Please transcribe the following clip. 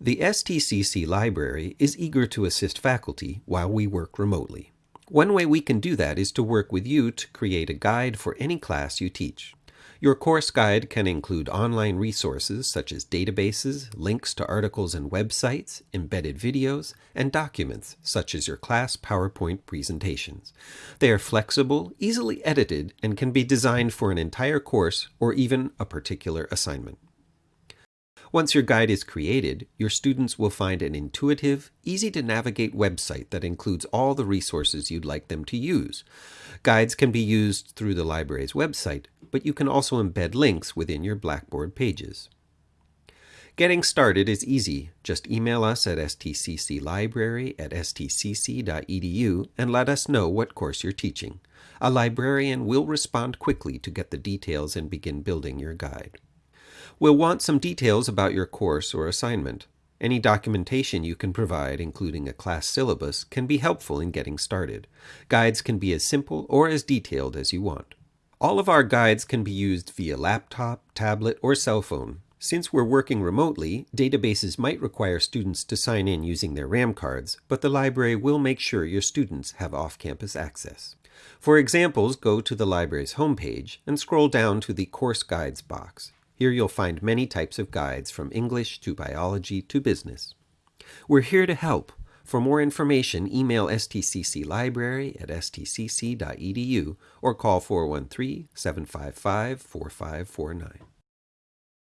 The STCC Library is eager to assist faculty while we work remotely. One way we can do that is to work with you to create a guide for any class you teach. Your course guide can include online resources such as databases, links to articles and websites, embedded videos, and documents such as your class PowerPoint presentations. They are flexible, easily edited, and can be designed for an entire course or even a particular assignment. Once your guide is created, your students will find an intuitive, easy to navigate website that includes all the resources you'd like them to use. Guides can be used through the library's website, but you can also embed links within your Blackboard pages. Getting started is easy. Just email us at stcclibrary at stcc.edu and let us know what course you're teaching. A librarian will respond quickly to get the details and begin building your guide. We'll want some details about your course or assignment. Any documentation you can provide, including a class syllabus, can be helpful in getting started. Guides can be as simple or as detailed as you want. All of our guides can be used via laptop, tablet, or cell phone. Since we're working remotely, databases might require students to sign in using their RAM cards, but the library will make sure your students have off-campus access. For examples, go to the library's homepage and scroll down to the Course Guides box. Here you'll find many types of guides from English to biology to business. We're here to help. For more information, email stcclibrary at stcc.edu or call 413 755 4549.